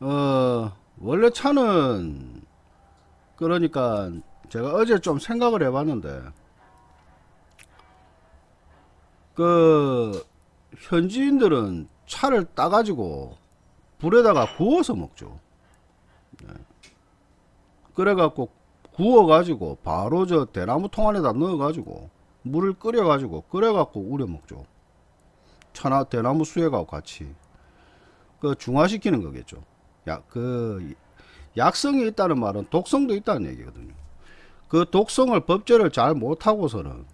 어, 원래 차는, 그러니까, 제가 어제 좀 생각을 해봤는데, 그, 현지인들은 차를 따가지고, 불에다가 구워서 먹죠. 네. 그래갖고, 구워가지고, 바로 저 대나무 통 안에다 넣어가지고, 물을 끓여가지고, 끓여갖고 우려 먹죠. 차나 대나무 수액하고 같이. 그 중화시키는 거겠죠. 야, 그 약성이 있다는 말은 독성도 있다는 얘기거든요. 그 독성을 법제를 잘 못하고서는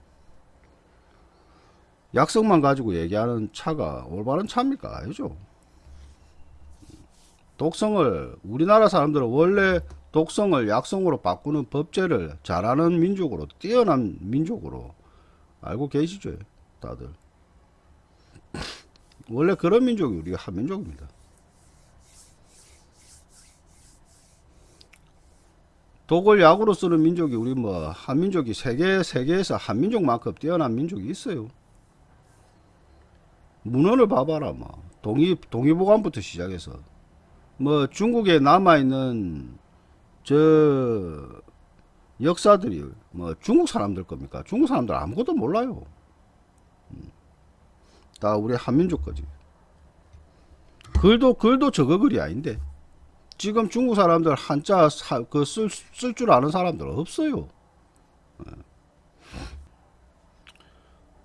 약성만 가지고 얘기하는 차가 올바른 차입니까? 아니죠. 독성을 우리나라 사람들은 원래 독성을 약성으로 바꾸는 법제를 잘하는 민족으로 뛰어난 민족으로 알고 계시죠 다들 원래 그런 민족이 우리가 한 민족입니다 독을 약으로 쓰는 민족이 우리 뭐 한민족이 세계 세계에서 한민족만큼 뛰어난 민족이 있어요. 문헌을 봐봐라 뭐 동의 동의보감부터 시작해서 뭐 중국에 남아 있는 저 역사들이 뭐 중국 사람들 겁니까? 중국 사람들 아무것도 몰라요. 음. 다 우리 한민족 거지. 글도 글도 저거 글이 아닌데. 지금 중국 사람들 한자 그쓸 쓸줄 아는 사람들 없어요. 예.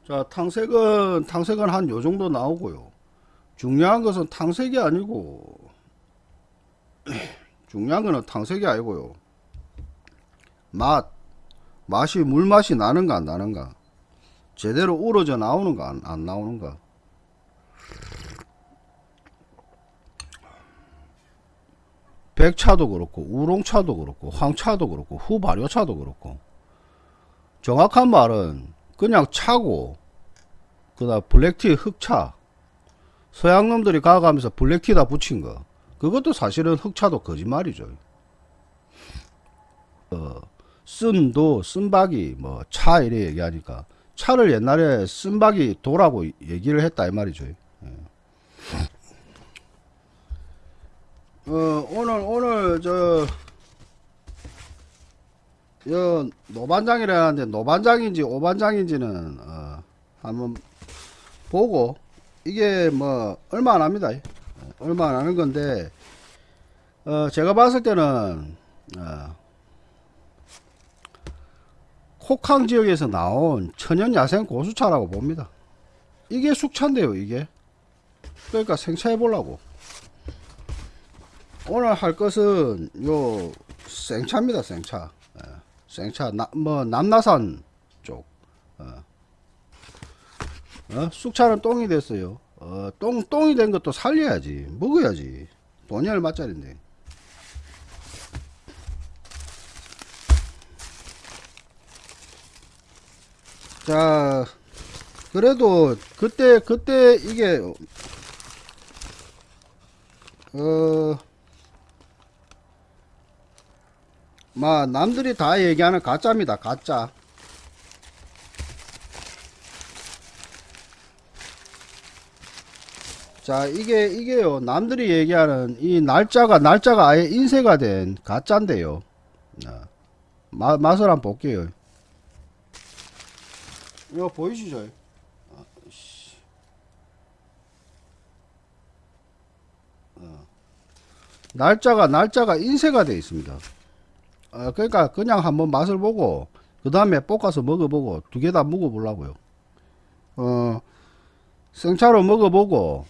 자, 탕색은 탕색은 한 요 정도 나오고요. 중요한 것은 탕색이 아니고 중요한 거는 탕색이 아니고요. 맛 맛이 물맛이 나는가 안 나는가 제대로 우러져 나오는가 안, 안 나오는가 백차도 그렇고 우롱차도 그렇고 황차도 그렇고 후발효차도 그렇고. 정확한 말은 그냥 차고 그다음 블랙티 흑차. 서양놈들이 가가면서 블랙티다 붙인 거. 그것도 사실은 흑차도 거짓말이죠. 어, 쓴도 쓴박이 뭐 차 이래 얘기하니까 차를 옛날에 쓴박이 도라고 얘기를 했다 이 말이죠 어, 오늘, 오늘, 저, 여, 노반장이라는데, 노반장인지 오반장인지는, 어, 한번 보고, 이게 뭐, 얼마 안 합니다. 얼마 안 하는 건데, 어, 제가 봤을 때는, 어, 코캉 지역에서 나온 천연 야생 고수차라고 봅니다. 이게 숙차인데요, 이게. 그러니까 생차해 보려고. 오늘 할 것은 요 생차입니다 생차. 예, 생차 나, 뭐 남나산 쪽. 어. 어? 쑥차는 똥이 됐어요. 어, 똥, 똥이 된 것도 살려야지. 먹어야지. 돈이 얼마짜린데. 자 그래도 그때 그때 이게 어 뭐 남들이 다 얘기하는 가짜입니다 가짜. 자 이게 이게요. 남들이 얘기하는 이 날짜가 날짜가 아예 인쇄가 된 가짜인데요. 마, 맛을 한번 볼게요. 이거 보이시죠? 아, 어. 날짜가 날짜가 인쇄가 되어 있습니다 어, 그러니까 그냥 한번 맛을 보고 그 다음에 볶아서 먹어보고 두 개 다 먹어보려고요. 어, 생차로 먹어보고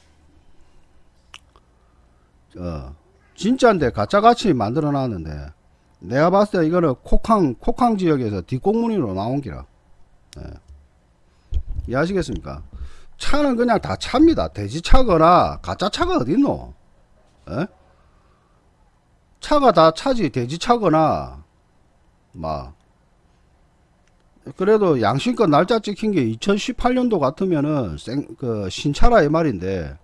어, 진짜인데 가짜같이 만들어 놨는데 내가 봤을 때 이거는 콕항 콕항 지역에서 뒷공무니로 나온 기라 네. 이해하시겠습니까 차는 그냥 다 차입니다 돼지차거나 가짜차가 어딨노 에? 차가 다 차지 돼지차거나 막 그래도 양심껏 날짜 찍힌 게 2018년도 같으면은 생, 그 신차라 이 말인데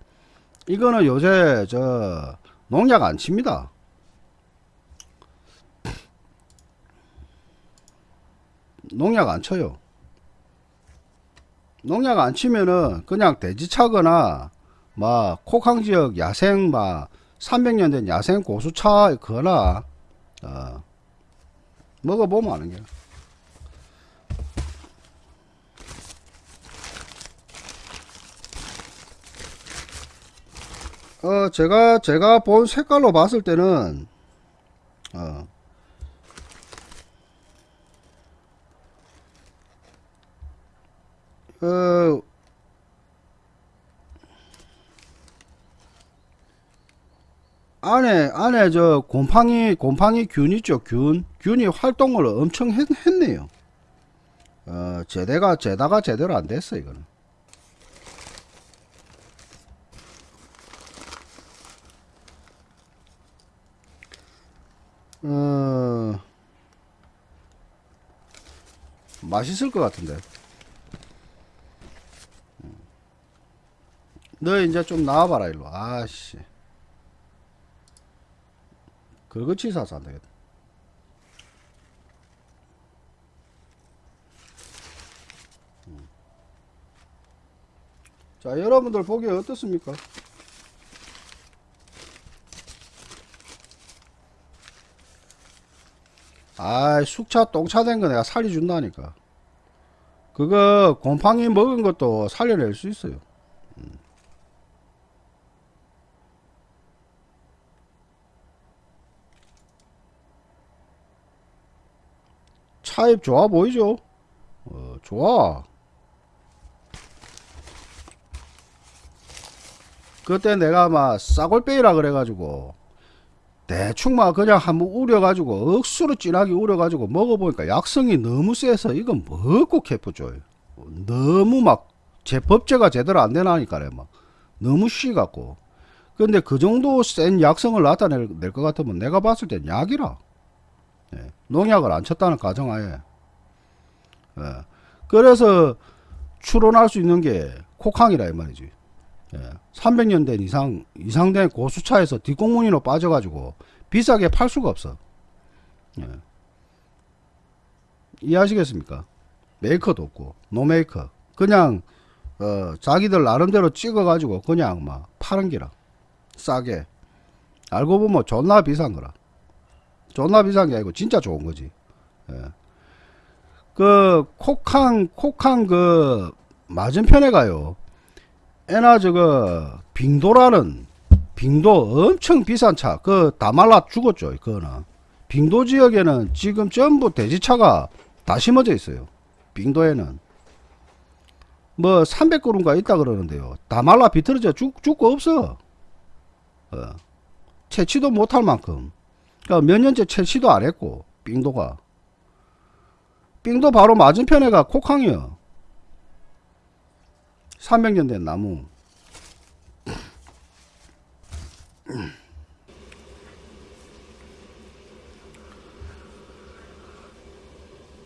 이거는 요새 저 농약 안 칩니다. 농약 안 쳐요. 농약 안 치면은 그냥 돼지차거나 막 콕항지역 야생 막 300년 된 야생 고수차 거나 어, 먹어보면 아는 게. 어, 제가, 제가 본 색깔로 봤을 때는, 어, 어, 안에, 안에 저 곰팡이, 곰팡이 균 있죠, 균. 균이 활동을 엄청 했, 했네요. 어, 제대가, 제다가 제대로 안 됐어, 이거는. 어, 맛있을 것 같은데. 너 이제 좀 나와봐라, 일로. 아씨. 그거치 사서 안 되겠다. 음. 자, 여러분들 보기에 어떻습니까? 아, 숙차 똥차 된 거 내가 살려준다니까. 그거 곰팡이 먹은 것도 살려낼 수 있어요. 음. 차입 좋아 보이죠? 어, 좋아. 그때 내가 막 싸골빼이라 그래가지고 대충 막 그냥 한번 우려가지고 억수로 진하게 우려가지고 먹어보니까 약성이 너무 세서 이건 먹고 캐프죠 너무 막 제법제가 제대로 안 되나니까 막 너무 쉬갖고 근데 그 정도 센 약성을 나타낼 것 같으면 내가 봤을 땐 약이라 예, 농약을 안 쳤다는 가정하에 예, 그래서 추론할 수 있는 게 코캉이라 이 말이지 예, 300년 된 이상 이상 된 고수차에서 뒤꽁무니로 빠져가지고 비싸게 팔 수가 없어. 예. 이해하시겠습니까? 메이커도 없고 노메이커 그냥 어, 자기들 나름대로 찍어가지고 그냥 막 파는 기라 싸게 알고 보면 존나 비싼 거라 존나 비싼 게 아니고 진짜 좋은 거지. 예. 그 코캉 코캉 그 맞은편에 가요. 에나 저거 빙도라는 빙도 엄청 비싼 차. 그 다 말라 죽었죠 그거는 빙도 지역에는 지금 전부 돼지차가 다 심어져 있어요 빙도에는. 뭐 300그루인가 있다 그러는데요. 다 말라 비틀어져 죽, 죽고 없어. 어. 채취도 못할 만큼 그러니까 몇 년째 채취도 안 했고 빙도가. 빙도 바로 맞은편에가 코캉이요. 300년 된 나무.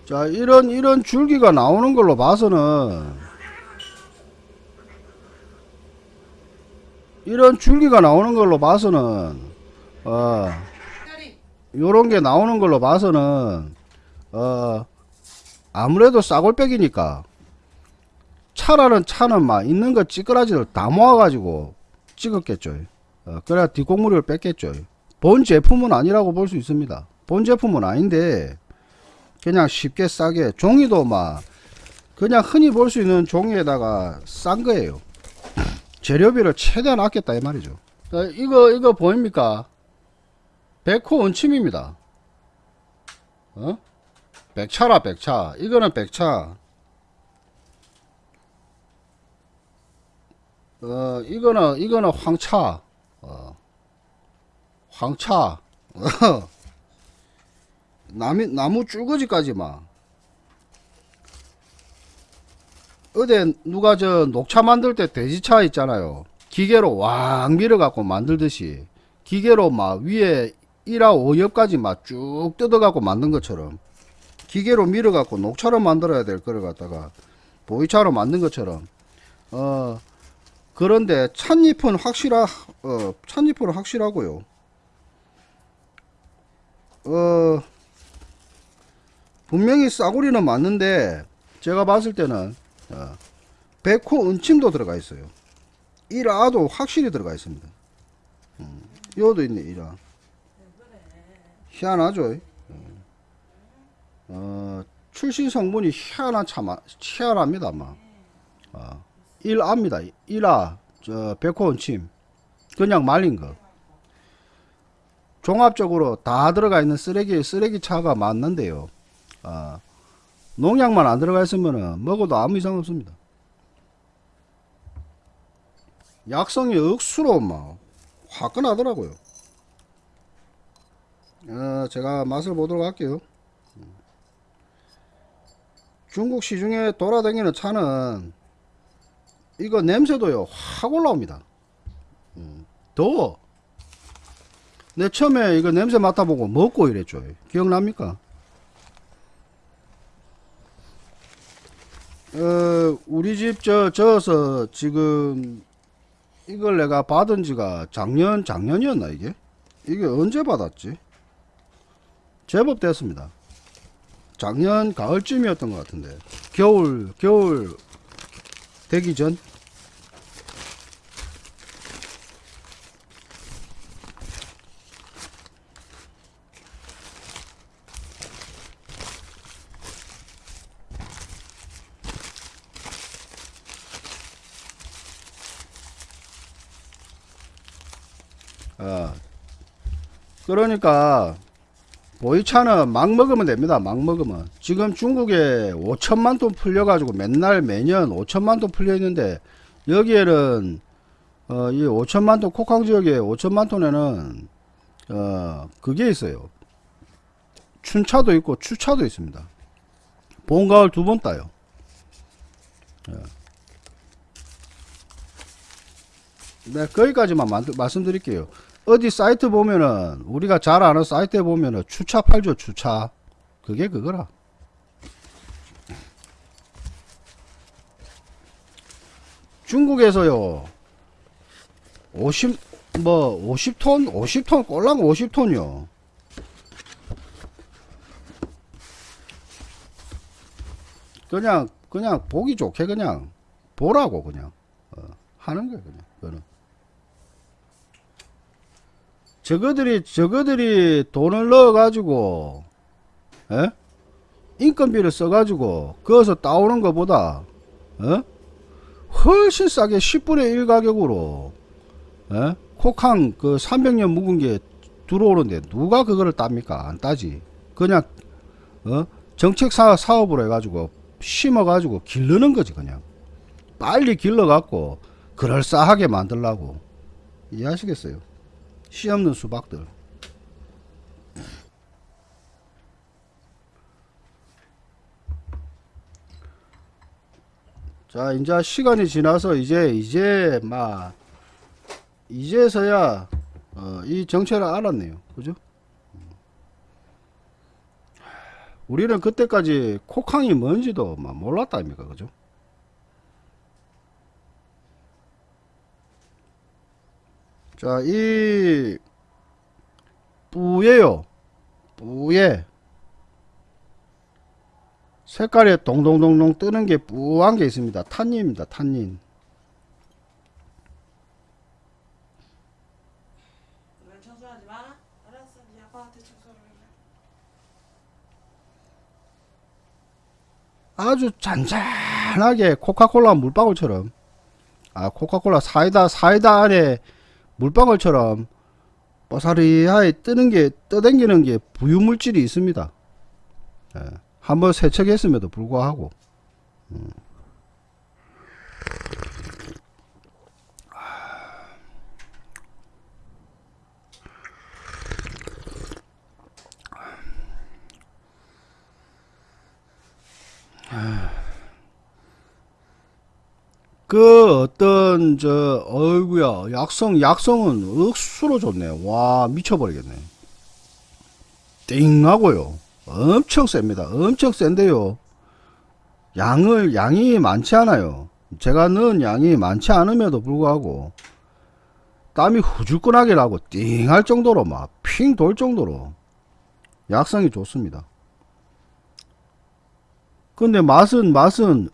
자 이런 이런 줄기가 나오는 걸로 봐서는 이런 줄기가 나오는 걸로 봐서는 어 요런 게 나오는 걸로 봐서는 어 아무래도 싸골백이니까 차라는 차는 막 있는 거 찌끄라지를 다 모아가지고 찍었겠죠. 어, 그래야 뒷공무리를 뺐겠죠. 본 제품은 아니라고 볼 수 있습니다. 본 제품은 아닌데 그냥 쉽게 싸게 종이도 막 그냥 흔히 볼 수 있는 종이에다가 싼 거예요. 재료비를 최대한 아꼈다 이 말이죠. 자, 이거 이거 보입니까? 백호 원침입니다. 어? 백차라 백차. 이거는 백차. 어 이거는 이거는 황차. 어. 황차. 나무, 나무 줄거지까지 막. 어제 누가 저 녹차 만들 때 돼지차 있잖아요. 기계로 왕 밀어갖고 만들듯이 기계로 막 위에 1하 5엽까지 막 쭉 뜯어갖고 만든 것처럼 기계로 밀어갖고 녹차로 만들어야 될 거를 갖다가 보이차로 만든 것처럼 어 그런데 찻잎은 확실하 어 찻잎은 확실하고요. 어 분명히 싸구리는 맞는데 제가 봤을 때는 어, 백호 은침도 들어가 있어요. 1아도 확실히 들어가 있습니다. 음, 요도 있네 이라 희한하죠. 어, 출신 성분이 희한한 참 희한합니다 아마. 어, 1아입니다. 1아 저 백호원침. 그냥 말린 거. 종합적으로 다 들어가 있는 쓰레기 쓰레기 차가 맞는데요. 아, 농약만 안 들어가 있으면 먹어도 아무 이상 없습니다. 약성이 억수로 막 화끈하더라고요 어, 제가 맛을 보도록 할게요. 중국 시중에 돌아다니는 차는 이거 냄새도요 확 올라옵니다. 음, 더워. 내 처음에 이거 냄새 맡아보고 먹고 이랬죠. 기억납니까? 어, 우리 집 저 저어서 지금 이걸 내가 받은 지가 작년 작년이었나 이게? 이게 언제 받았지 제법 됐습니다. 작년 가을쯤이었던 것 같은데 겨울 겨울 되기 전? 어, 그러니까 보이차는 막 먹으면 됩니다. 막 먹으면. 지금 중국에 5천만 톤 풀려가지고 맨날 매년 5천만 톤 풀려 있는데 여기에는 어, 이 5천만 톤 코캉 지역에 5천만 톤에는 어, 그게 있어요. 춘차도 있고 추차도 있습니다. 봄, 가을 두 번 따요. 예. 네, 거기까지만 만- 말씀드릴게요. 어디 사이트 보면은 우리가 잘 아는 사이트에 보면은 추차 팔죠 추차. 그게 그거라. 중국에서요 50 뭐 50톤 50톤 꼴랑 50톤이요. 그냥 그냥 보기 좋게 그냥 보라고 그냥 어, 하는 거예요 그냥. 그거는 저거들이 저거들이 돈을 넣어 가지고 에? 인건비를 써 가지고 거기서 따오는 것보다 어? 훨씬 싸게 10분의 1 가격으로 에? 코캉 그 300년 묵은 게 들어오는데 누가 그거를 땁니까 안 따지 그냥 어? 정책 사, 사업으로 해가지고 심어 가지고 기르는 거지 그냥 빨리 길러 갖고 그럴싸하게 만들라고 이해하시겠어요 씨 없는 수박들. 자, 이제 시간이 지나서 이제 이제 막 이제서야 어, 이 정체를 알았네요. 그죠? 우리는 그때까지 코캉이 뭔지도 막 몰랐다 아닙니까? 그죠? 자, 이 뿌예요. 뿌예. 색깔이 동동동동 뜨는 게 뿌한 게 있습니다. 탄닌입니다. 탄닌. 아주 잔잔하게 코카콜라 물방울처럼 아 코카콜라 사이다 사이다 안에 물방울처럼 뽀사리하게 뜨는 게 떠댕기는 게 부유물질이 있습니다. 예, 한번 세척했음에도 불구하고 음. 그 어떤 저 어이구야. 약성 약성은 억수로 좋네. 와 미쳐버리겠네. 띵 하고요. 엄청 셉니다. 엄청 센데요. 양을 양이 많지 않아요. 제가 넣은 양이 많지 않음에도 불구하고 땀이 후줄근하게 나고 띵 할 정도로 막 핑 돌 정도로 약성이 좋습니다. 근데 맛은 맛은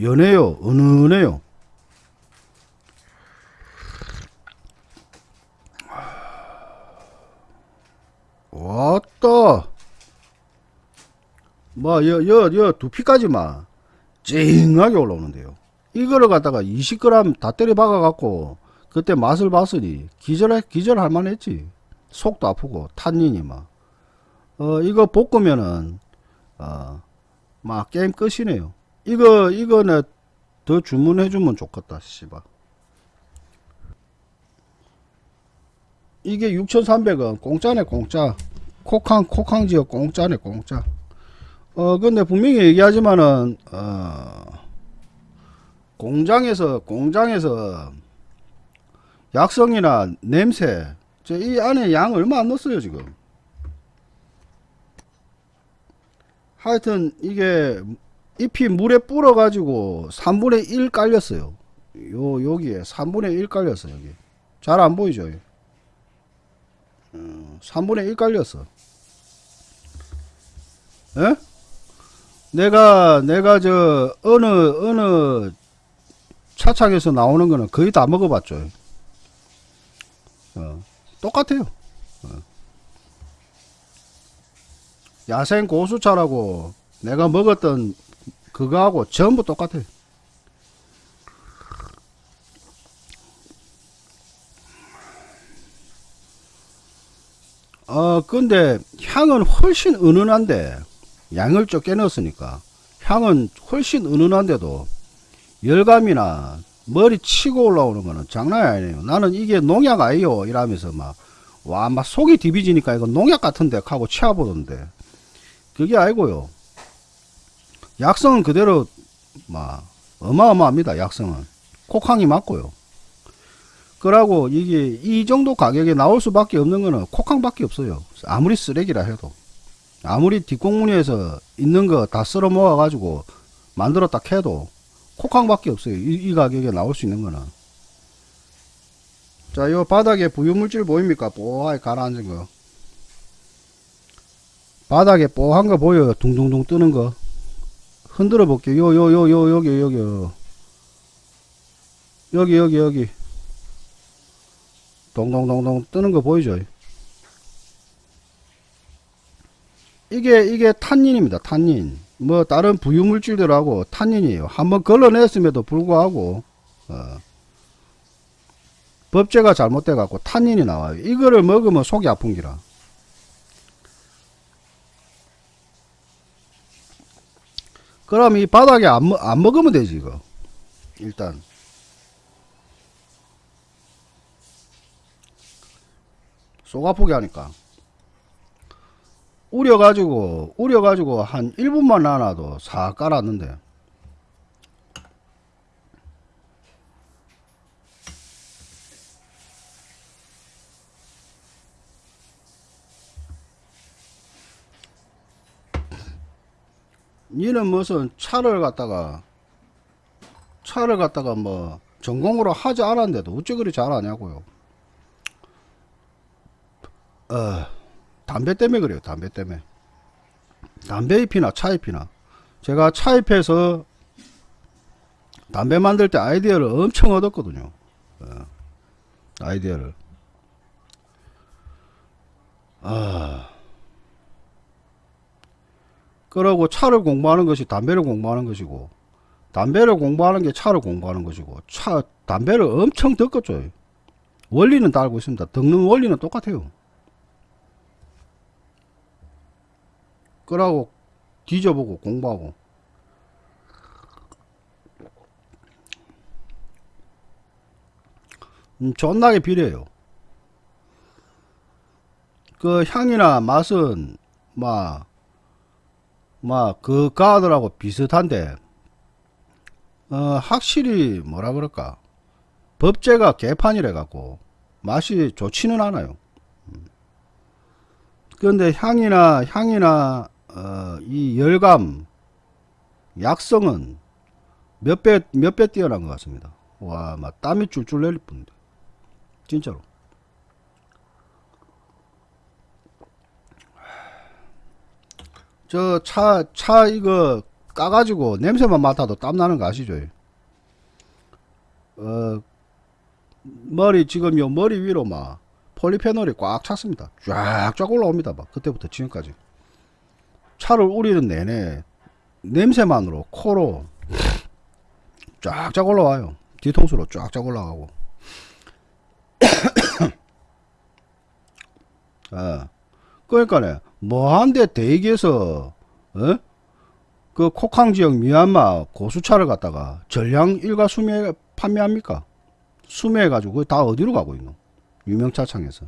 연해요. 은은해요. 왔다. 뭐, 여, 여, 여, 두피까지 막, 찡하게 올라오는데요. 이거를 갖다가 20g 다 때려 박아갖고, 그때 맛을 봤으니, 기절해, 기절할 만했지. 속도 아프고, 탄닌이 막. 어, 이거 볶으면은, 어, 막, 게임 끝이네요. 이거, 이거는 더 주문해 주면 좋겠다, 씨발. 이게 6,300원 공짜네 공짜. 코캉 코캉 지역 공짜네 공짜. 어 근데 분명히 얘기하지만은 어 공장에서 공장에서 약성이나 냄새 저이 안에 양 얼마 안 넣었어요 지금. 하여튼 이게 잎이 물에 불어 가지고 3분의 1 깔렸어요 요 여기에 3분의 1 깔렸어 여기 잘 안 보이죠 3분의 1 깔렸어. 에? 내가, 내가 저, 어느, 어느 차창에서 나오는 거는 거의 다 먹어봤죠. 어, 똑같아요. 어. 야생 고수차라고 내가 먹었던 그거하고 전부 똑같아요. 어, 근데 향은 훨씬 은은한데, 양을 적게 넣었으니까, 향은 훨씬 은은한데도, 열감이나 머리 치고 올라오는 거는 장난이 아니에요. 나는 이게 농약 아니요. 이러면서 막, 와, 막 속이 디비지니까 이거 농약 같은데 하고 치아보던데. 그게 아니고요. 약성은 그대로, 막, 어마어마합니다. 약성은. 콕항이 맞고요. 그러고 이게 이 정도 가격에 나올 수밖에 없는 거는 콕항밖에 없어요. 아무리 쓰레기라 해도. 아무리 뒷공무니에서 있는 거 다 쓸어 모아 가지고 만들었다 해도 콕항밖에 없어요. 이, 이 가격에 나올 수 있는 거는. 자, 요 바닥에 부유물질 보입니까? 뽀하게 가라앉은 거. 바닥에 뽀한 거 보여요. 둥둥둥 뜨는 거. 흔들어 볼게요. 요, 요, 요, 요, 여기, 여기. 여기, 여기, 여기. 동동동동 뜨는 거 보이죠? 이게 이게 탄닌입니다. 탄닌. 뭐 다른 부유 물질들하고 탄닌이에요. 한번 걸러냈음에도 불구하고 어, 법제가 잘못돼 갖고 탄닌이 나와요. 이거를 먹으면 속이 아픈 기라. 그럼 이 바닥에 안, 먹- 안 먹으면 되지 이거. 일단. 속 아프게 하니까. 우려가지고 우려가지고 한 1분만 놔놔도 싹 깔았는데 니는 무슨 차를 갖다가 차를 갖다가 뭐 전공으로 하지 않았는데도 어째 그리 잘하냐고요 어, 담배 때문에 그래요. 담배 때문에. 담배 잎이나 차 잎이나. 제가 차 잎에서 담배 만들 때 아이디어를 엄청 얻었거든요. 어, 아이디어를. 아. 그러고 차를 공부하는 것이 담배를 공부하는 것이고, 담배를 공부하는 게 차를 공부하는 것이고, 차, 담배를 엄청 덮었죠. 원리는 다 알고 있습니다. 덮는 원리는 똑같아요. 끄라고 뒤져보고 공부하고 음, 존나게 비례해요 그 향이나 맛은 막 막그 가들하고 비슷한데 어 확실히 뭐라 그럴까 법제가 개판이래 갖고 맛이 좋지는 않아요 그런데 향이나 향이나 어, 이 열감 약성은 몇 배 몇 배 뛰어난 것 같습니다. 와, 막 땀이 줄줄 내릴 뿐데 진짜로. 저차차 이거 까가지고 냄새만 맡아도 땀 나는 거 아시죠? 어 머리 지금 요 머리 위로 막 폴리페놀이 꽉 찼습니다. 쫙쫙 올라옵니다. 막 그때부터 지금까지. 차를 우리는 내내 냄새만으로 코로 쫙쫙 올라와요. 뒤통수로 쫙쫙 올라가고. 아, 그러니까네 뭐한데 대기에서 어? 그 코캉 지역 미얀마 고수차를 갖다가 전량 일가 수매 판매합니까? 수매해 가지고 다 어디로 가고 있노? 유명차 창에서.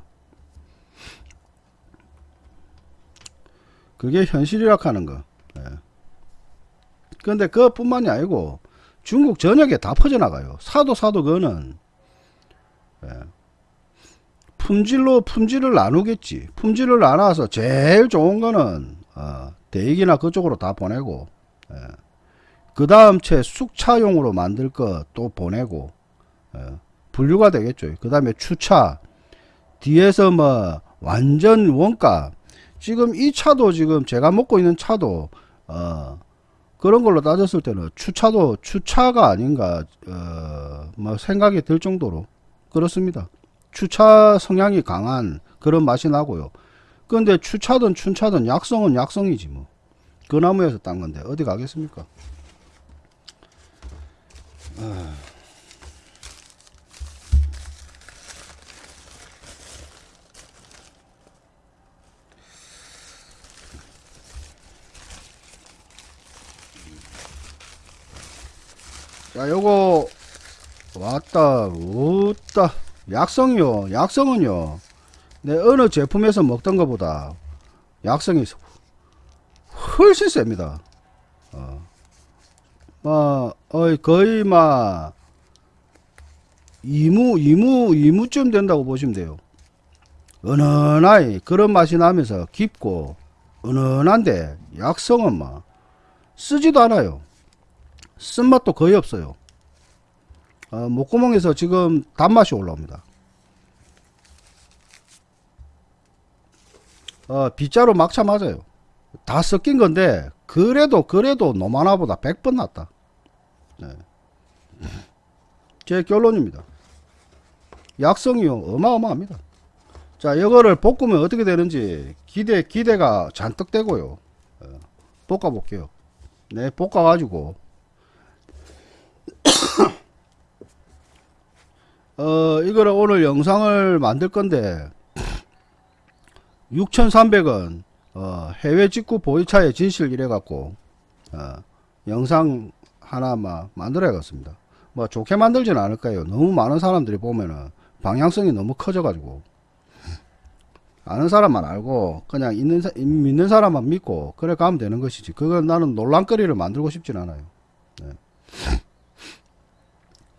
그게 현실이라 하는 거. 예. 근데 그것뿐만이 아니고 중국 전역에 다 퍼져나가요. 사도 사도 그거는 예. 품질로 품질을 나누겠지. 품질을 나눠서 제일 좋은 거는 어, 대익이나 그쪽으로 다 보내고 예. 그 다음 채 숙차용으로 만들 거 또 보내고 예. 분류가 되겠죠. 그 다음에 추차 뒤에서 뭐 완전 원가 지금 이 차도 지금 제가 먹고 있는 차도 어 그런 걸로 따졌을 때는 추차도 추차가 아닌가 어 뭐 생각이 들 정도로 그렇습니다. 추차 성향이 강한 그런 맛이 나고요. 근데 추차든 춘차든 약성은 약성이지 뭐. 그 나무에서 딴 건데 어디 가겠습니까? 자, 요거 왔다, 웃다. 약성이요. 약성은요. 내 어느 제품에서 먹던 것보다 약성이 훨씬 셉니다. 어. 뭐, 어이, 거의 막, 이무, 이무, 이무쯤 된다고 보시면 돼요. 은은하이, 그런 맛이 나면서 깊고, 은은한데, 약성은 막, 쓰지도 않아요. 쓴맛도 거의 없어요. 어, 목구멍에서 지금 단맛이 올라옵니다. 어, 빗자루 막차 맞아요. 다 섞인 건데 그래도 그래도 노마나보다 100번 낫다. 네. 제 결론입니다. 약성이요 어마어마합니다. 자 이거를 볶으면 어떻게 되는지 기대 기대가 잔뜩 되고요. 어, 볶아 볼게요. 네 볶아 가지고 어, 이거를 오늘 영상을 만들 건데, 6,300원, 어, 해외 직구 보이차의 진실 이래갖고, 어, 영상 하나 막 만들어야겠습니다. 뭐 좋게 만들지는 않을 거예요. 너무 많은 사람들이 보면은 방향성이 너무 커져가지고. 아는 사람만 알고, 그냥 있는, 사- 믿는 사람만 믿고, 그래 가면 되는 것이지. 그건 나는 논란거리를 만들고 싶진 않아요. 네.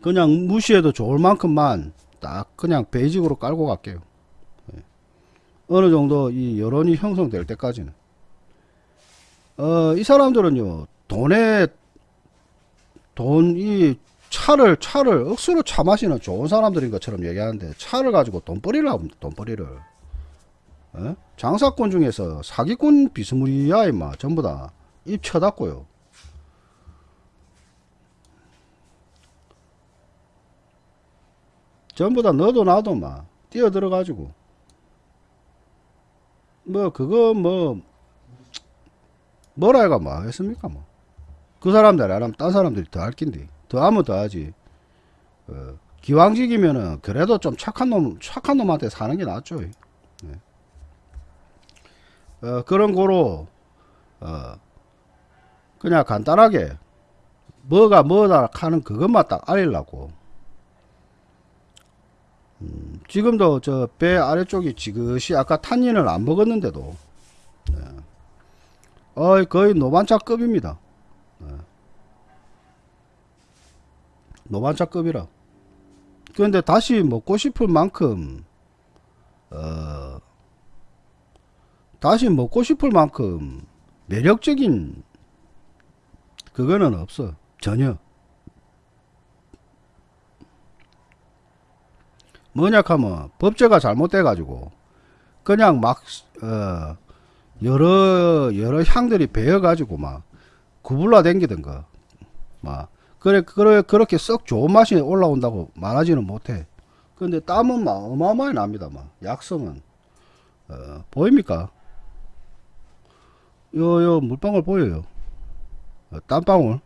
그냥 무시해도 좋을 만큼만 딱 그냥 베이직으로 깔고 갈게요. 예. 어느 정도 이 여론이 형성될 때까지는. 어, 이 사람들은요, 돈에, 돈, 이 차를, 차를 억수로 차 마시는 좋은 사람들인 것처럼 얘기하는데, 차를 가지고 돈벌이를 합니다, 돈벌이를. 예? 장사꾼 중에서 사기꾼 비스무리야, 임마. 전부 다 입 쳐닫고요. 전부 다 너도 나도 막 뛰어 들어 가지고. 뭐 그거 뭐 뭐라 해가 뭐 하겠습니까 뭐. 그 사람들 안 하면 딴 사람들이 더 할 낀데 더 하면 더 하지. 어, 기왕직이면은 그래도 좀 착한 놈 착한 놈한테 사는 게 낫죠. 예. 어, 그런 거로 어, 그냥 간단하게 뭐가 뭐다 하는 그것만 딱 알리려고 지금도 저 배 아래쪽이 지그시 아까 탄닌을 안 먹었는데도 네. 어이 거의 노반차급입니다 네. 노반차급이라 그런데 다시 먹고 싶을 만큼 어 다시 먹고 싶을 만큼 매력적인 그거는 없어 전혀 뭐냐 하면 법제가 잘못돼 가지고 그냥 막 어, 여러 여러 향들이 배어 가지고 막 구불러 댕기던 거막 그래 그래 그렇게 썩 좋은 맛이 올라온다고 말하지는 못해 근데 땀은 막 어마어마하게 납니다. 막 약성은 어, 보입니까? 요요 물방울 보여요. 어, 땀방울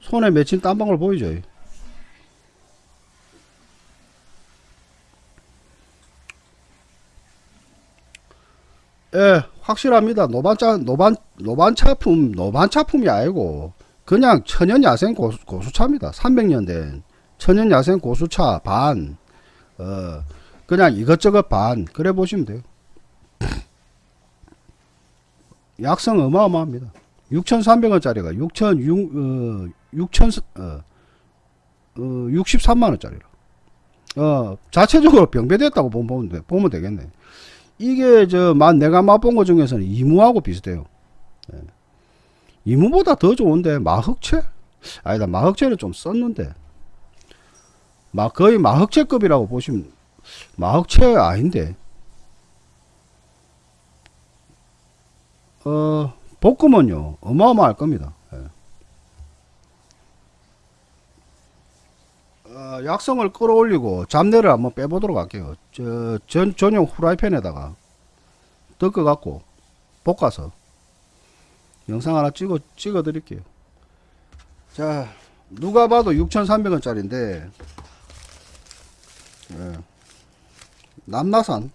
손에 맺힌 땀방울 보이죠? 예, 확실합니다. 노반차 노반 노반차품 노반차품이 아니고 그냥 천연 야생 고수, 고수차입니다. 300년 된 천연 야생 고수차 반. 어, 그냥 이것저것 반. 그래 보시면 돼요. 약성 어마어마합니다. 6,300원짜리가 6,000 어, 6,000 어, 어, 63만원짜리라. 어, 자체적으로 병배됐다고 보면, 돼- 보면 되겠네. 이게 저, 만 내가 맛본 것 중에서는 이무하고 비슷해요. 예. 이무보다 더 좋은데, 마흑채? 아니다, 마흑채는 좀 썼는데. 막 거의 마흑채급이라고 보시면, 마흑채 아닌데. 어, 볶음은요, 어마어마할 겁니다. 예. 어, 약성을 끌어올리고 잡내를 한번 빼보도록 할게요. 저, 전, 전용 후라이팬에다가 덮어갖고 볶아서 영상 하나 찍어, 찍어 드릴게요. 자, 누가 봐도 6,300원짜리인데, 예. 남나산,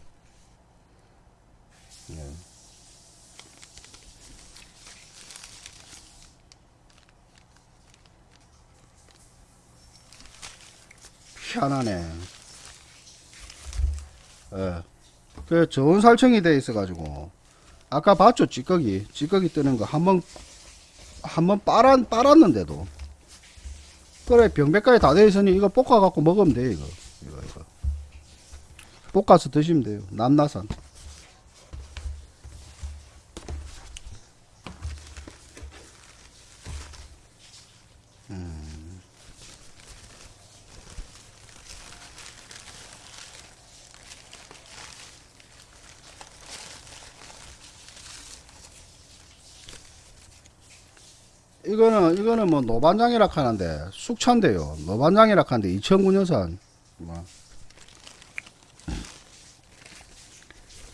희한하네. 예. 그 좋은 살청이 돼 있어 가지고. 아까 봤죠 찌꺼기? 찌꺼기 뜨는 거 한번 한번 빨았 빨았는데도. 그래 병백까지 다 돼 있으니 이거 볶아 갖고 먹으면 돼 이거. 이거 이거. 볶아서 드시면 돼요. 남나산 이거는 뭐 노반장이라 하는데 숙차인데요. 노반장이라 하는데 2009년산 뭐.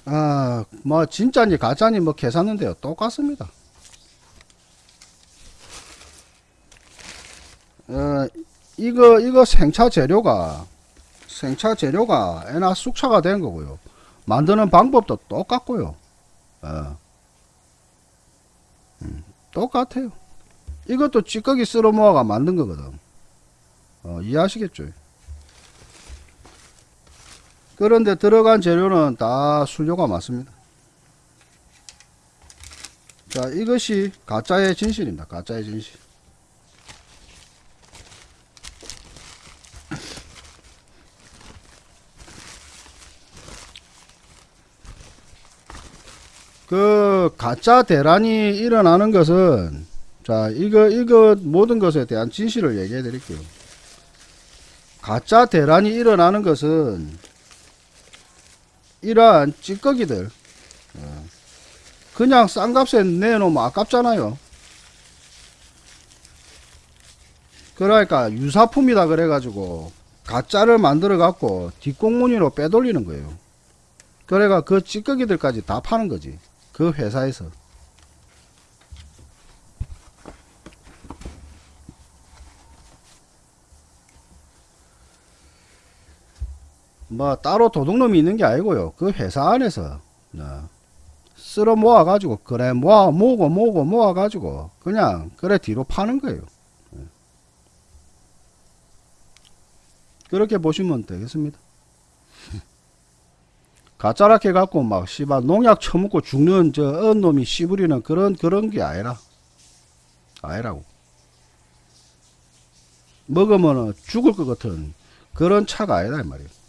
아, 뭐 진짜니 가짜니 뭐 계산인데요. 똑같습니다. 어, 이거 이거 생차 재료가 생차 재료가 애나 숙차가 된 거고요. 만드는 방법도 똑같고요. 어. 음, 똑같아요. 이것도 찌꺼기 쓸어 모아가 만든 거거든. 어, 이해하시겠죠? 그런데 들어간 재료는 다 순료가 맞습니다. 자, 이것이 가짜의 진실입니다. 가짜의 진실. 그 가짜 대란이 일어나는 것은 자, 이거, 이거 모든 것에 대한 진실을 얘기해 드릴게요. 가짜 대란이 일어나는 것은 이러한 찌꺼기들, 어, 그냥 싼 값에 내놓으면 아깝잖아요. 그러니까 유사품이다 그래가지고 가짜를 만들어 갖고 뒷공무니로 빼돌리는 거예요. 그래가 그 찌꺼기들까지 다 파는 거지. 그 회사에서. 뭐 따로 도둑놈이 있는 게 아니고요. 그 회사 안에서 어, 쓸어 모아 가지고 그래 모아 모으고 모으고 모아 가지고 그냥 그래 뒤로 파는 거예요. 예. 그렇게 보시면 되겠습니다. 가짜락 해 갖고 막 씨발 농약 처먹고 죽는 저 언놈이 씨부리는 그런 그런 게 아니라 아니라고 먹으면 죽을 것 같은 그런 차가 아니다 이 말이에요.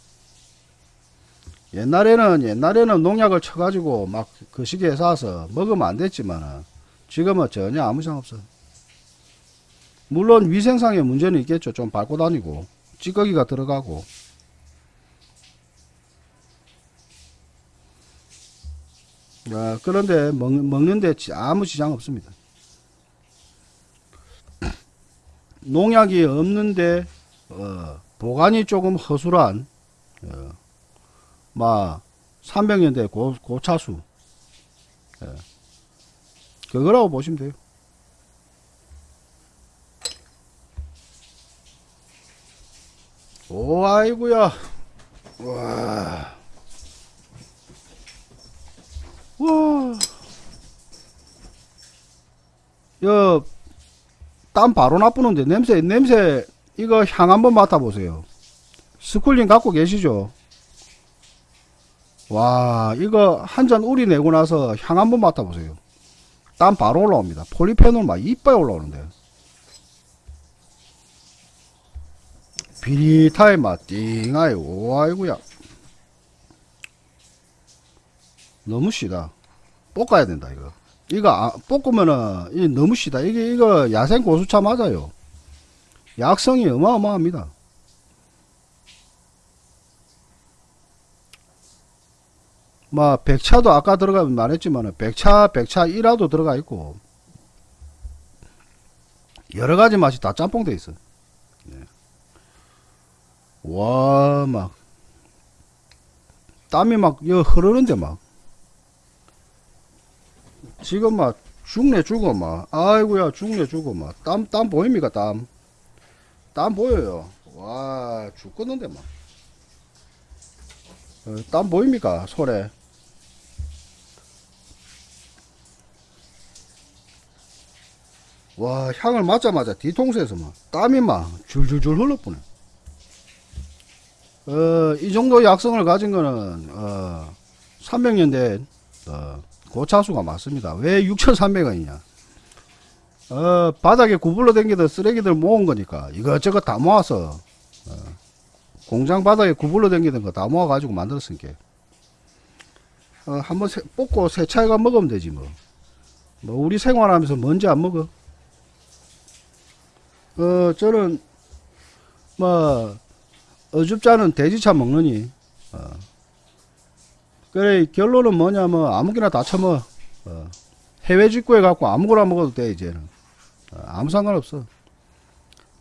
옛날에는 옛날에는 농약을 쳐가지고 막 그 시기에 사서 먹으면 안 됐지만 지금은 전혀 아무 이상 없어. 물론 위생상의 문제는 있겠죠. 좀 밟고 다니고 찌꺼기가 들어가고. 아, 그런데 먹, 먹는데 지- 아무 지장 없습니다. 농약이 없는데 어, 보관이 조금 허술한 어, 막 300년대 고, 고차수 예. 그거라고 보시면 돼요. 오 아이구야 와. 와. 여, 땀 바로 나쁘는데 냄새 냄새 이거 향 한번 맡아보세요. 스쿨링 갖고 계시죠? 와 이거 한 잔 우리 내고 나서 향 한번 맡아보세요. 땀 바로 올라옵니다. 폴리페놀 막 이빨 올라오는데. 비릿하게 막 띵하게 오 아이구야. 너무 시다. 볶아야 된다 이거. 이거 아, 볶으면은 이 너무 시다. 이게 이거 야생 고수차 맞아요. 약성이 어마어마합니다. 뭐 백차도 아까 들어가면 말했지만 백차 백차 1화도 들어가 있고. 여러 가지 맛이 다 짬뽕 돼 있어. 네. 와 막. 땀이 막여 흐르는데 막. 지금 막 죽네 죽어 막. 아이고야 죽네 죽어 막. 땀땀 보입니까 땀? 땀 보여요. 와 죽겠는데 막. 어, 땀 보입니까 손에 와 향을 맡자마자 뒤통수에서 막 땀이 막 줄줄줄 흘러보네. 어, 이 정도 약성을 가진 거는 어, 300년 된 어, 고차수가 맞습니다. 왜 6,300원이냐? 어, 바닥에 구불러 댕기던 쓰레기들 모은 거니까 이것저것 다 모아서 어, 공장 바닥에 구불러 댕기던 거 다 모아 가지고 만들었으니까. 어, 한번 세, 뽑고 세차해가 먹으면 되지 뭐. 뭐 우리 생활하면서 먼지 안 먹어 어 저는 뭐 어줍잖은 돼지차 먹느니 어. 그래 결론은 뭐냐면 아무기나 다 처먹어 어. 해외 직구해 갖고 아무거나 먹어도 돼 이제는 어, 아무 상관없어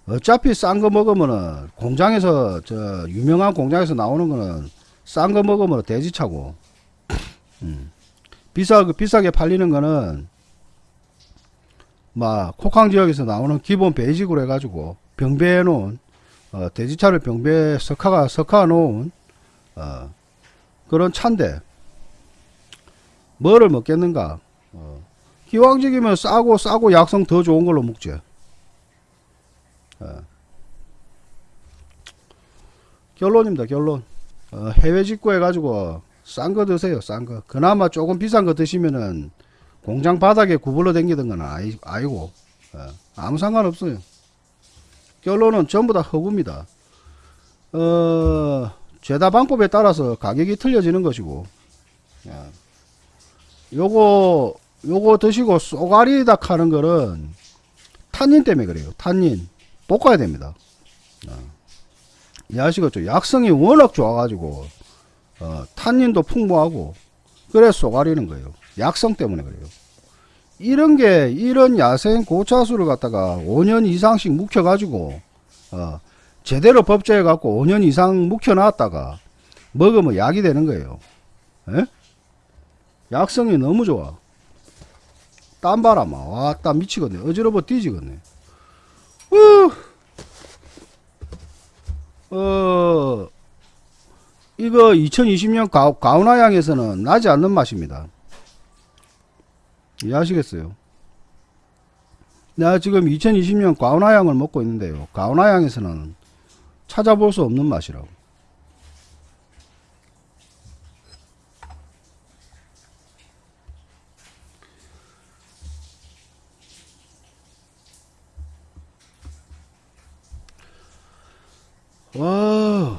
어차피 싼 거 먹으면은 공장에서 저 유명한 공장에서 나오는 거는 싼 거 먹으면 돼지차고 음. 비싸 비싸게 팔리는 거는 막 코캉 지역에서 나오는 기본 베이직으로 해가지고 병배해 놓은 어, 돼지차를 병배에 석화가 석화 놓은 어, 그런 차인데 뭐를 먹겠는가? 어, 기왕적이면 싸고 싸고 약성 더 좋은 걸로 먹지. 어. 결론입니다 결론. 어, 해외 직구 해가지고 싼 거 드세요 싼 거. 그나마 조금 비싼 거 드시면은 공장 바닥에 구불러 댕기던 건 아니, 아니고. 어, 아무 상관없어요. 결론은 전부 다 허구입니다. 어, 죄다 방법에 따라서 가격이 틀려지는 것이고 예. 요거 요거 드시고 쏘가리다 하는 거는 탄닌 때문에 그래요. 탄닌. 볶아야 됩니다. 어. 이해하시겠죠? 약성이 워낙 좋아가지고 어, 탄닌도 풍부하고 그래 쏘가리는 거예요 약성 때문에 그래요. 이런 게 이런 야생 고차수를 갖다가 5년 이상씩 묵혀 가지고 어, 제대로 법제해 갖고 5년 이상 묵혀 놨다가 먹으면 약이 되는 거예요. 에? 약성이 너무 좋아. 땀막 와땀 미치겠네. 어지러워 뒤지겠네. 우! 어 이거 2020년 가, 가우나양에서는 나지 않는 맛입니다 이해하시겠어요? 내가 지금 2020년 가오나양을 먹고 있는데요. 가오나양에서는 찾아볼 수 없는 맛이라고. 와.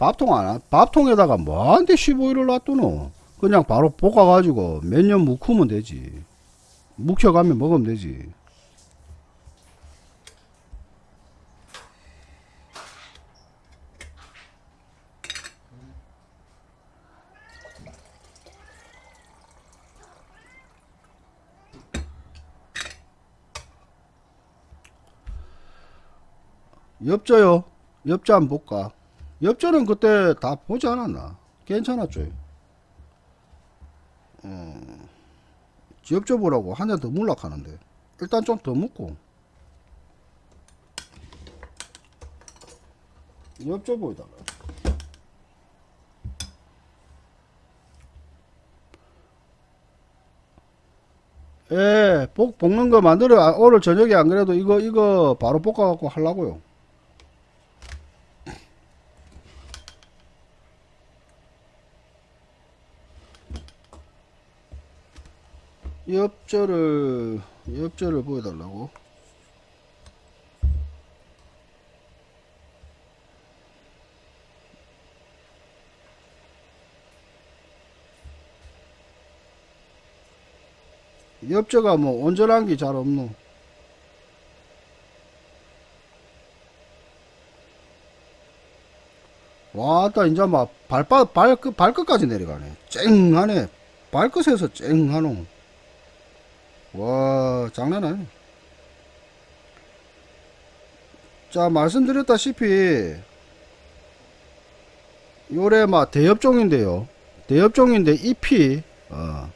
밥통 안, 밥통에다가 뭐한테 15일을 놔두노? 그냥 바로 볶아가지고 몇 년 묵으면 되지. 묵혀가면 먹으면 되지. 엽저요 엽저 한번 볼까 엽저는 그때 다 보지 않았나 괜찮았죠 어, 엽저 보라고 한 잔 더 물락하는데 일단 좀더 엽저 보이다가. 예, 볶, 볶는 거 만들어, 아, 오늘 저녁에 안 그래도 이거, 이거 바로 볶아갖고 하려고요. 엽저를, 엽저를 보여달라고. 엽저가 뭐 온전한 게 잘 없노. 와따 이제 막 발바 발끝 발끝까지 내려가네. 쨍하네. 발끝에서 쨍하노. 와 장난 아니네. 자 말씀드렸다시피 요래 막 대엽종인데요. 대엽종인데 잎이 어,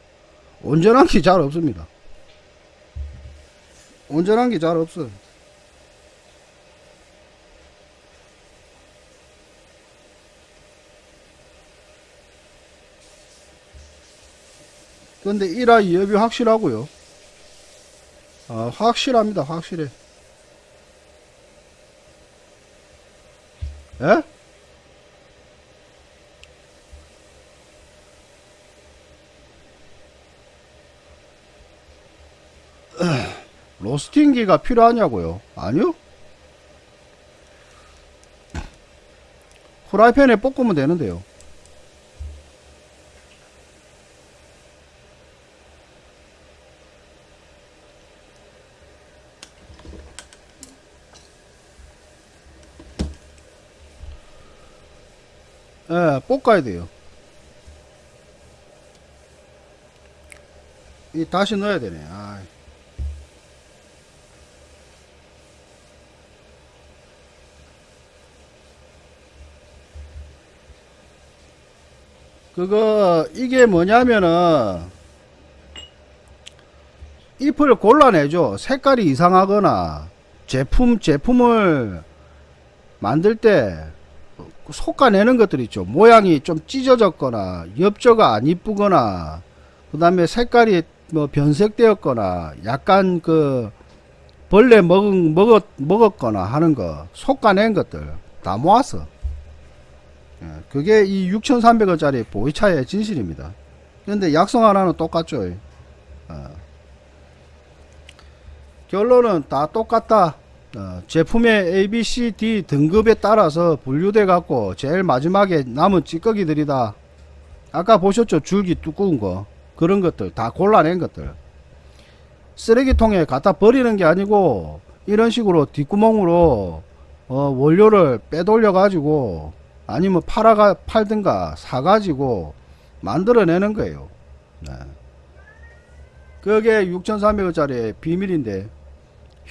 온전한 게 잘 없습니다. 온전한 게 잘 없어. 근데 1화 2업이 확실하고요. 아, 확실합니다. 확실해. 예? 로스팅기가 필요하냐고요? 아니요. 후라이팬에 볶으면 되는데요. 예, 볶아야 돼요. 이 다시 넣어야 되네. 아. 그거 이게 뭐냐면은 잎을 골라내죠. 색깔이 이상하거나 제품 제품을 만들 때 솎아내는 것들 있죠. 모양이 좀 찢어졌거나 엽저가 안 이쁘거나 그 다음에 색깔이 뭐 변색되었거나 약간 그 벌레 먹, 먹었, 먹었거나 하는 거 솎아낸 것들 다 모았어. 예, 그게 이 6,300원짜리 보이차의 진실입니다. 근데 약성 하나는 똑같죠. 어. 결론은 다 똑같다. 어, 제품의 A, B, C, D 등급에 따라서 분류돼 갖고 제일 마지막에 남은 찌꺼기들이다. 아까 보셨죠? 줄기 두꺼운 거. 그런 것들 다 골라낸 것들. 쓰레기통에 갖다 버리는 게 아니고 이런 식으로 뒷구멍으로 어, 원료를 빼돌려 가지고 아니면 팔아가 팔든가 사 가지고 만들어내는 거예요. 네. 그게 6,300원짜리 비밀인데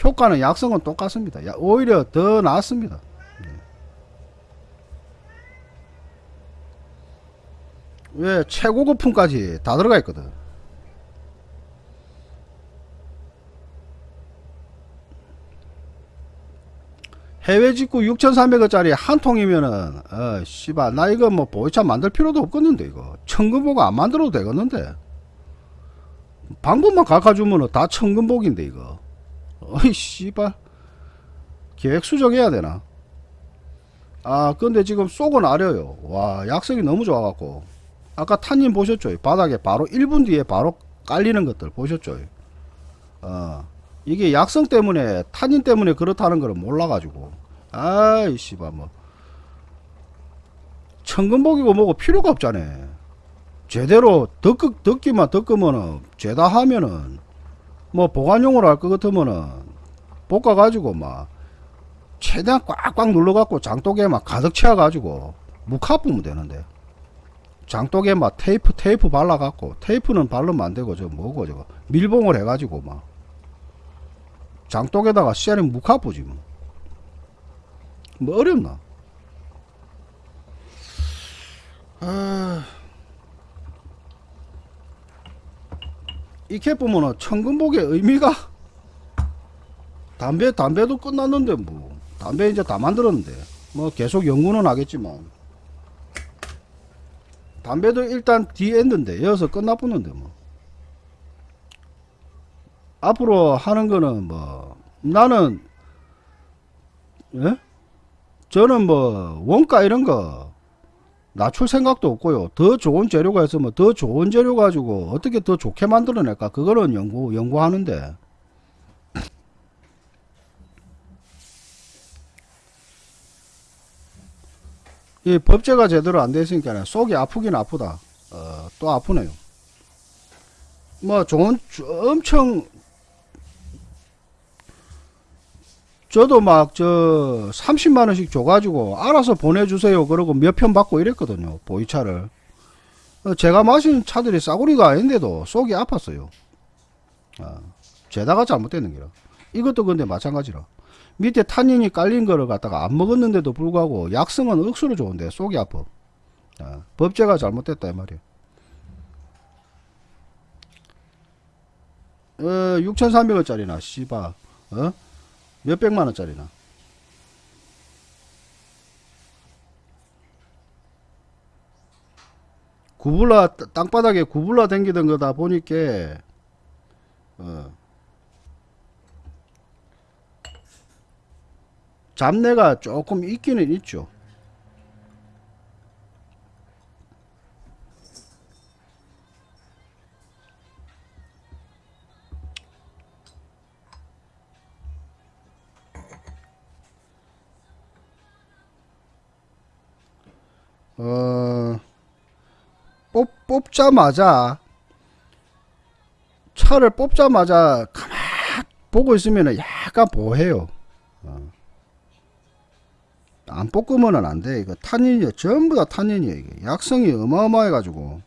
효과는 약성은 똑같습니다. 야, 오히려 더 낫습니다. 네. 왜 최고급품까지 다 들어가 있거든. 해외 직구 6,300원짜리 한 통이면은 어 씨발 나 이거 뭐 보이차 만들 필요도 없겠는데 이거 천금보고 안 만들어도 되겠는데 방법만 가르쳐주면은 다 천금복인데 이거 어이 씨발. 계획 수정해야 되나? 아 근데 지금 쏙은 아려요. 와 약성이 너무 좋아갖고. 아까 탄님 보셨죠? 바닥에 바로 1분 뒤에 바로 깔리는 것들 보셨죠? 어 이게 약성 때문에 탄닌 때문에 그렇다는 걸 몰라가지고. 아이 씨발 뭐. 천금복이고 뭐고 필요가 없잖아. 제대로 덕, 덕기만 덕으면은 죄다 하면은 뭐 보관용으로 할 것 같으면은 볶아 가지고 막 최대한 꽉꽉 눌러 갖고 장독에 막 가득 채워 가지고 무카 뿌면 되는데 장독에 막 테이프 테이프 발라 갖고 테이프는 바르면 안 되고 저 뭐고 저거 밀봉을 해 가지고 막 장독에다가 씨알이 무카 뿌지 뭐 뭐 어렵나? 아, 이렇게 보면은 천금복의 의미가 담배 담배도 끝났는데 뭐 담배 이제 다 만들었는데. 뭐 계속 연구는 하겠지만. 담배도 일단 디엔드인데 여기서 끝나보는데 뭐. 앞으로 하는 거는 뭐 나는 예? 저는 뭐 원가 이런 거 낮출 생각도 없고요. 더 좋은 재료가 있으면 더 좋은 재료 가지고 어떻게 더 좋게 만들어낼까 그거는 연구 연구하는데 이 법제가 제대로 안 돼 있으니까 속이 아프긴 아프다. 어, 또 아프네요. 뭐 좋은 엄청 저도 막 저 30만 원씩 줘가지고 알아서 보내주세요. 그러고 몇 편 받고 이랬거든요. 보이차를. 어, 제가 마신 차들이 싸구리가 아닌데도 속이 아팠어요. 아, 죄다가 잘못되는 기라. 이것도 근데 마찬가지라. 밑에 탄닌이 깔린 거를 갖다가 안 먹었는데도 불구하고 약성은 억수로 좋은데 속이 아파. 아, 법제가 잘못됐다 이 말이야 어, 6,300원짜리나 씨바. 어? 몇백만 원짜리나 구불라 따- 땅바닥에 구불라 댕기던 거다 보니까 어. 잡내가 조금 있기는 있죠 어, 뽑, 뽑자마자, 차를 뽑자마자 가만 보고 있으면 약간 보해요. 어. 안 뽑으면 안 돼. 이거 탄닌이 전부 다. 이게. 약성이 어마어마해 가지고.